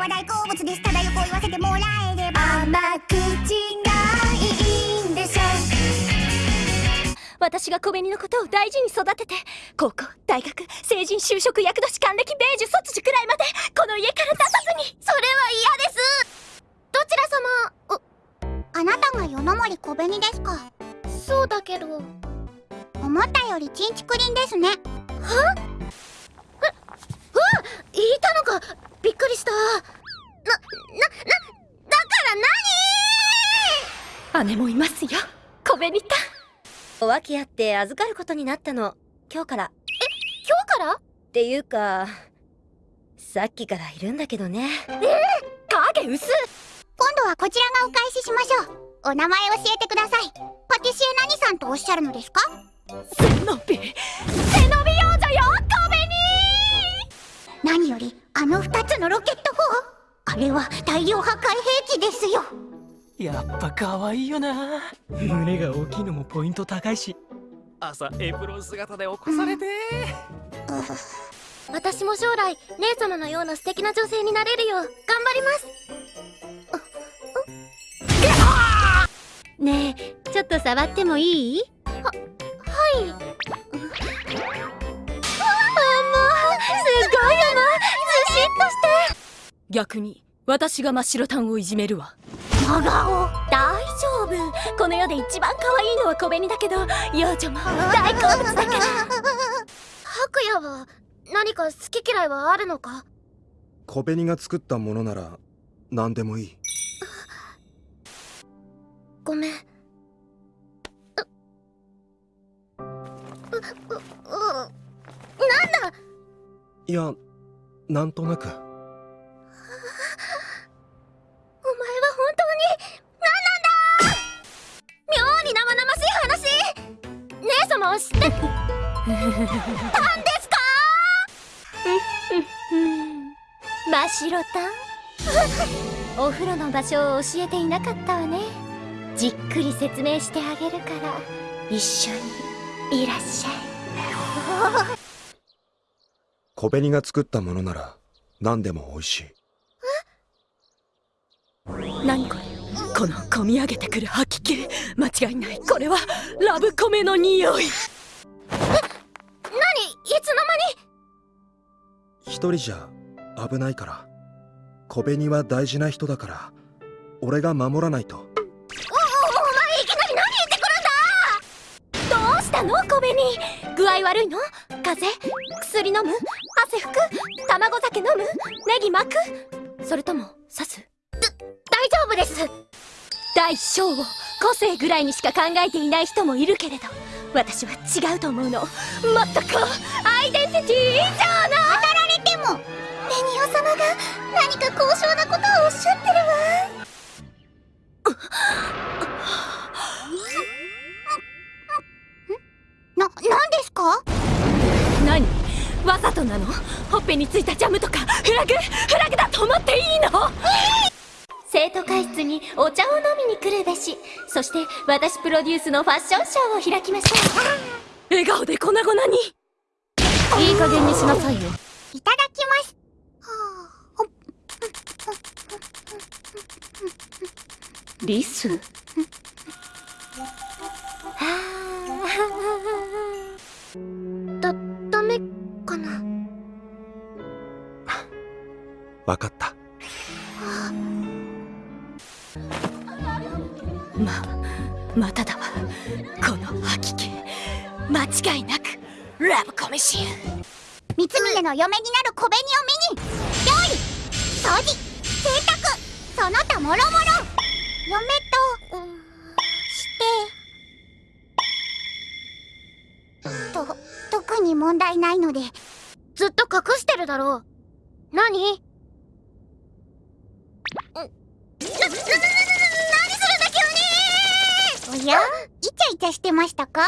は大好物ですただよく言わせてもらえれば。甘口がいいんでしょ。私が小紅のことを大事に育てて高校大学成人就職役年還暦米寿卒寿くらいまでこの家から出さずに。それは嫌です。どちら様？あなたが夜の森小紅ですか？そうだけど。思ったよりちんちくりんですね。は？っよ。小紅た。お訳あって預かることになったの。今日から。え今日から？っていうかさっきからいるんだけどね。えー、影薄今度はこちらがお返ししましょう。お名前教えてください。パティシエ何さんとおっしゃるのですか？背伸び。背伸び幼女よ小紅何よりあの2つのロケット砲。あれは大量破壊兵器ですよやっぱ可愛いよな。胸が大きいのもポイント高いし。朝エプロン姿で起こされて、うん、私も将来姉様のような素敵な女性になれるよう頑張ります。ねえちょっと触ってもいい？ははい。あもうすごいよな。ずしっとして。逆に私が真っ白タンをいじめるわ真顔。大丈夫。この世で一番可愛いのは小紅だけど幼女も大好物だから。白夜は何か好き嫌いはあるのか？小紅が作ったものなら何でもいい。ごめん。なんだいやなんとなくして。たんですか？真っ白たんお風呂の場所を教えていなかったわね。じっくり説明してあげるから一緒にいらっしゃい。小紅が作ったものなら何でも美味しい。何これ？この込み上げてくる吐き気間違いないこれはラブコメの匂い。え何？いつの間に？一人じゃ危ないから。小紅は大事な人だから。俺が守らないと。おおお前いきなり何言ってくるんだ？どうしたの？小紅。具合悪いの？風邪？薬飲む？汗拭く？卵酒飲む？ネギ巻く？それとも刺す？大丈夫です大小。を個性ぐらいにしか考えていない人もいるけれど私は違うと思うの。もっとこうアイデンティティ以上の。当たられてもベニオ様が何か高尚なことをおっしゃってるわ。な、何ですか？何？わざとなの？ほっぺについたジャムとかフラグ？フラグだと思っていいの？生徒会室にお茶を飲みに来るべし。そして私プロデュースのファッションショーを開きました笑顔で粉々に。いい加減にしなさいよ。いただきます。リス？だ、ダメかな？わかったま、まただわこの吐き気間違いなくラブコメシン。三峰の嫁になる小紅を見に。料理掃除洗濯その他もろもろ嫁と、うん、して。と特に問題ないので。ずっと隠してるだろう。何？おやイチャイチャしてましたか？